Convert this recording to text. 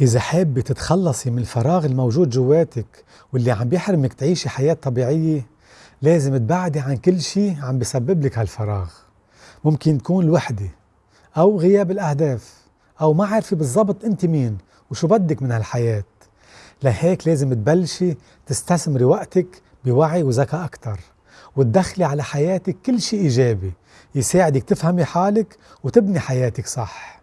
إذا حابة تتخلصي من الفراغ الموجود جواتك واللي عم بيحرمك تعيشي حياة طبيعية لازم تبعدي عن كل شيء عم بيسبب لك هالفراغ. ممكن تكون الوحدة أو غياب الأهداف أو ما عارفة بالضبط أنت مين وشو بدك من هالحياة. لهيك لازم تبلشي تستثمري وقتك بوعي وذكاء أكتر وتدخلي على حياتك كل شيء إيجابي يساعدك تفهمي حالك وتبني حياتك صح.